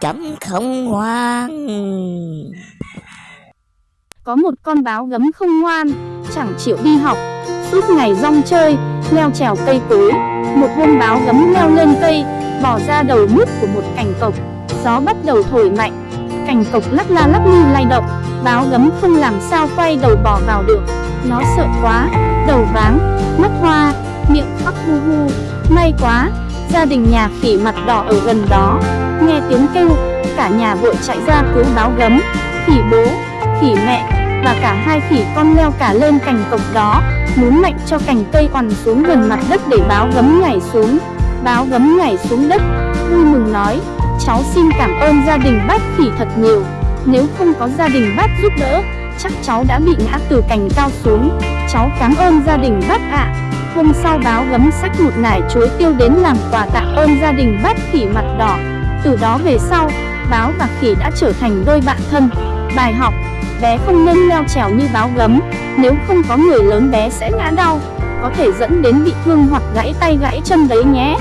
chấm không ngoan Có một con báo gấm không ngoan, Chẳng chịu đi học. Suốt ngày rong chơi, Leo trèo cây cối. Một hôm báo gấm leo lên cây, Bỏ ra đầu mút của một cành cộc. Gió bắt đầu thổi mạnh. Cành cộc lắc la lắc lư lay động. Báo gấm không làm sao quay đầu bỏ vào được. Nó sợ quá, Đầu váng, Mắt hoa, Miệng khóc hu hu. May quá Gia đình nhà khỉ mặt đỏ ở gần đó. Nghe tiếng kêu, Cả nhà vội chạy ra cứu báo gấm Khỉ bố Khỉ mẹ Và cả hai khỉ con leo cả lên cành cọc đó, muốn mạnh cho cành cây quằn xuống gần mặt đất để báo gấm nhảy xuống. Báo gấm nhảy xuống đất, Vui mừng nói, Cháu xin cảm ơn gia đình bác khỉ thật nhiều. Nếu không có gia đình bác giúp đỡ, Chắc cháu đã bị ngã từ cành cao xuống. Cháu cảm ơn gia đình bác ạ. Hôm sau báo gấm sách một nải chuối tiêu đến làm quà tạ ơn gia đình bác khỉ mặt đỏ. Từ đó về sau, báo và khỉ đã trở thành đôi bạn thân. Bài học, bé không nên leo trèo như báo gấm. Nếu không có người lớn bé sẽ ngã đau Có thể dẫn đến bị thương hoặc gãy tay gãy chân đấy nhé.